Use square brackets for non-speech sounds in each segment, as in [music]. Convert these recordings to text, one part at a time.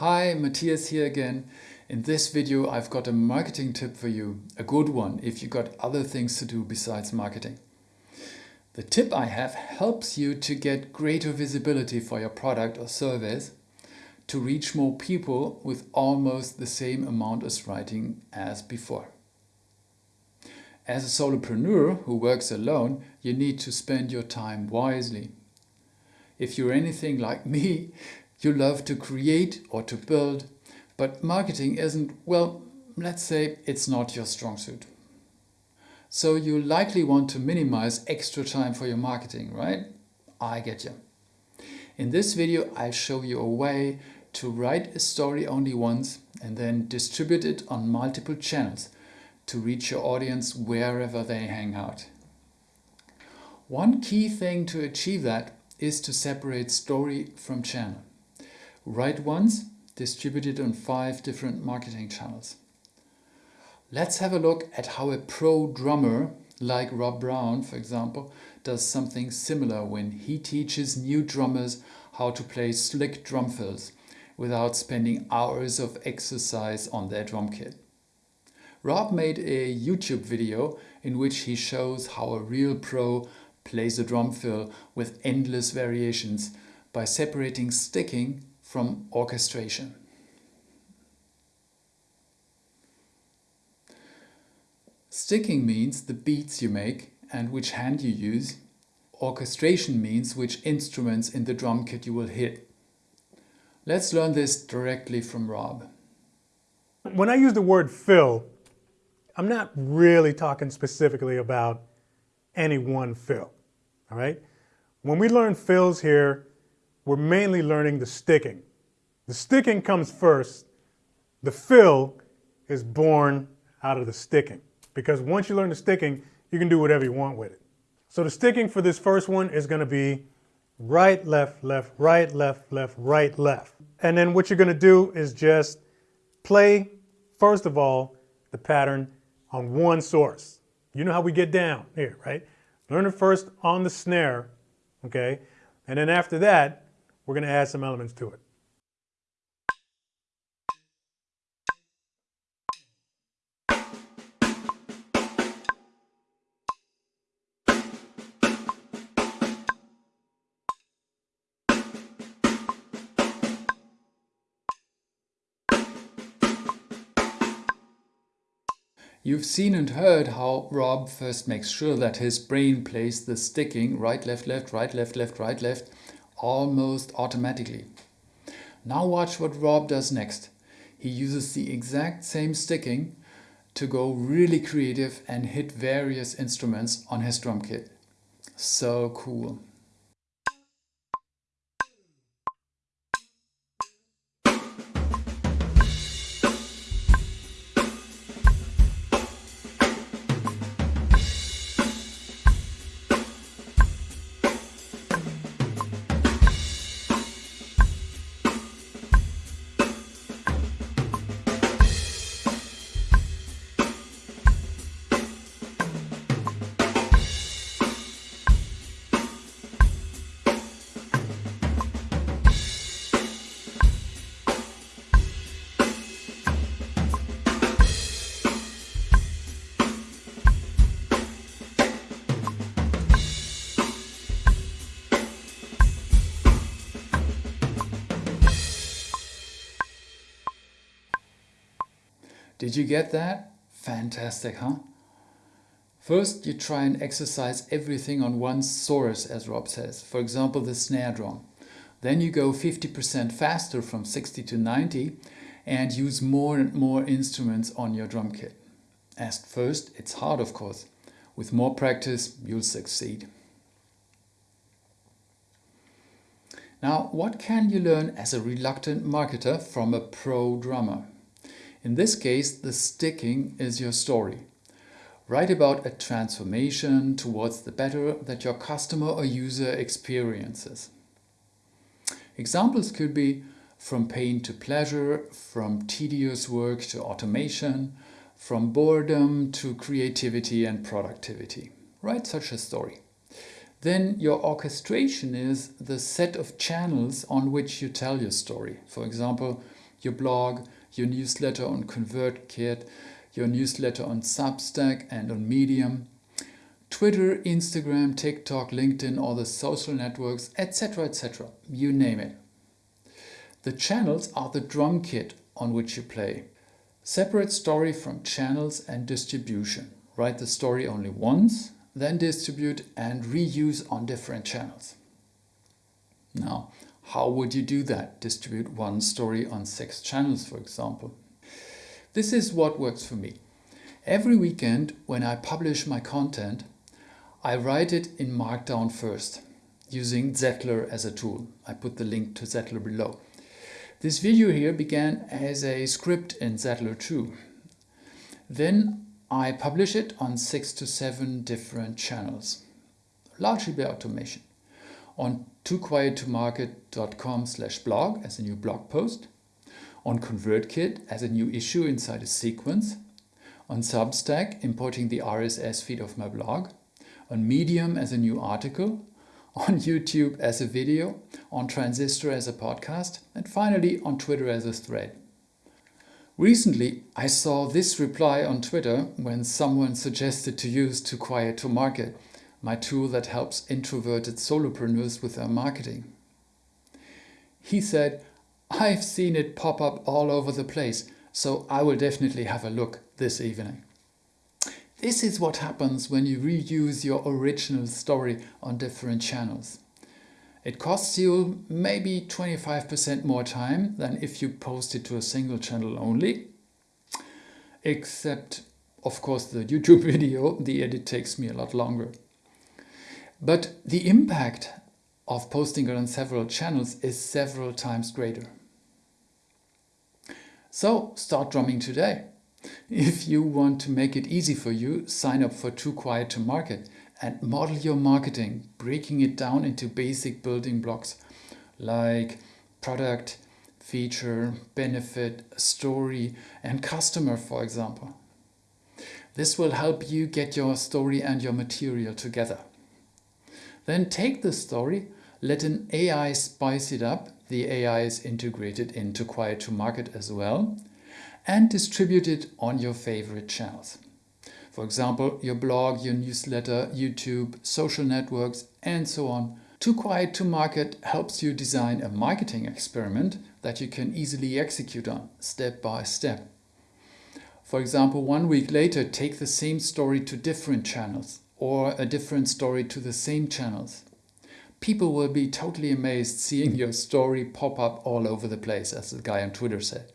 Hi, Matthias here again. In this video I've got a marketing tip for you, a good one if you've got other things to do besides marketing. The tip I have helps you to get greater visibility for your product or service, to reach more people with almost the same amount of writing as before. As a solopreneur who works alone, you need to spend your time wisely. If you're anything like [laughs] me, you love to create or to build, but marketing isn't, well, let's say it's not your strong suit. So you likely want to minimize extra time for your marketing, right? I get you. In this video, I'll show you a way to write a story only once and then distribute it on multiple channels to reach your audience wherever they hang out. One key thing to achieve that is to separate story from channel. Write ones distributed on five different marketing channels. Let's have a look at how a pro drummer, like Rob Brown for example, does something similar when he teaches new drummers how to play slick drum fills without spending hours of exercise on their drum kit. Rob made a YouTube video in which he shows how a real pro plays a drum fill with endless variations by separating sticking from orchestration. Sticking means the beats you make and which hand you use. Orchestration means which instruments in the drum kit you will hit. Let's learn this directly from Rob. When I use the word fill, I'm not really talking specifically about any one fill all right? When we learn fills here, we're mainly learning the sticking. The sticking comes first. The fill is born out of the sticking because once you learn the sticking, you can do whatever you want with it. So the sticking for this first one is going to be right, left, left, right, left, left, right, left. And then what you're going to do is just play, first of all, the pattern on one source. You know how we get down here, right? Learn it first on the snare, okay? And then after that, we're gonna add some elements to it. You've seen and heard how Rob first makes sure that his brain plays the sticking right, left, left, right, left, left, right, left almost automatically. Now watch what Rob does next. He uses the exact same sticking to go really creative and hit various instruments on his drum kit. So cool. Did you get that? Fantastic, huh? First, you try and exercise everything on one source, as Rob says, for example, the snare drum. Then you go 50% faster from 60 to 90 and use more and more instruments on your drum kit. At first, it's hard, of course. With more practice, you'll succeed. Now, what can you learn as a reluctant marketer from a pro drummer? In this case, the sticking is your story. Write about a transformation towards the better that your customer or user experiences. Examples could be from pain to pleasure, from tedious work to automation, from boredom to creativity and productivity. Write such a story. Then your orchestration is the set of channels on which you tell your story. For example, your blog, your newsletter on ConvertKit, your newsletter on Substack and on Medium, Twitter, Instagram, TikTok, LinkedIn, all the social networks, etc. etc. You name it. The channels are the drum kit on which you play. Separate story from channels and distribution. Write the story only once, then distribute and reuse on different channels. Now, how would you do that? Distribute one story on six channels, for example. This is what works for me. Every weekend when I publish my content, I write it in Markdown first, using Zettlr as a tool. I put the link to Zettlr below. This video here began as a script in Zettlr too. Then I publish it on six to seven different channels, largely by automation. On tooquiettomarket.com slash blog as a new blog post, on ConvertKit as a new issue inside a sequence, on Substack importing the RSS feed of my blog, on Medium as a new article, on YouTube as a video, on Transistor as a podcast, and finally on Twitter as a thread. Recently, I saw this reply on Twitter when someone suggested to use Too Quiet to Market, my tool that helps introverted solopreneurs with their marketing. He said, I've seen it pop up all over the place, so I will definitely have a look this evening. This is what happens when you reuse your original story on different channels. It costs you maybe 25% more time than if you post it to a single channel only. Except, of course, the YouTube [laughs] video, the edit takes me a lot longer. But the impact of posting it on several channels is several times greater. So start drumming today. If you want to make it easy for you, sign up for Too Quiet to Market and model your marketing, breaking it down into basic building blocks like product, feature, benefit, story and customer, for example. This will help you get your story and your material together. Then take the story, let an AI spice it up. The AI is integrated into Quiet to Market as well and distribute it on your favorite channels. For example, your blog, your newsletter, YouTube, social networks, and so on. Too Quiet to Market helps you design a marketing experiment that you can easily execute on, step by step. For example, one week later, take the same story to different channels or a different story to the same channels. People will be totally amazed seeing your story pop up all over the place, as the guy on Twitter said.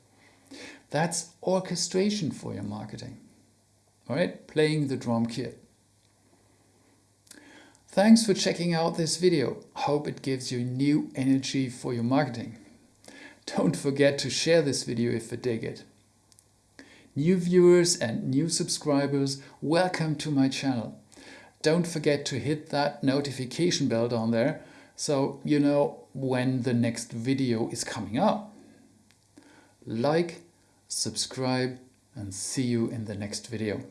That's orchestration for your marketing. All right, playing the drum kit. Thanks for checking out this video. Hope it gives you new energy for your marketing. Don't forget to share this video if you dig it. New viewers and new subscribers, welcome to my channel. Don't forget to hit that notification bell down there so you know when the next video is coming up. Like, subscribe and see you in the next video.